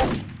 you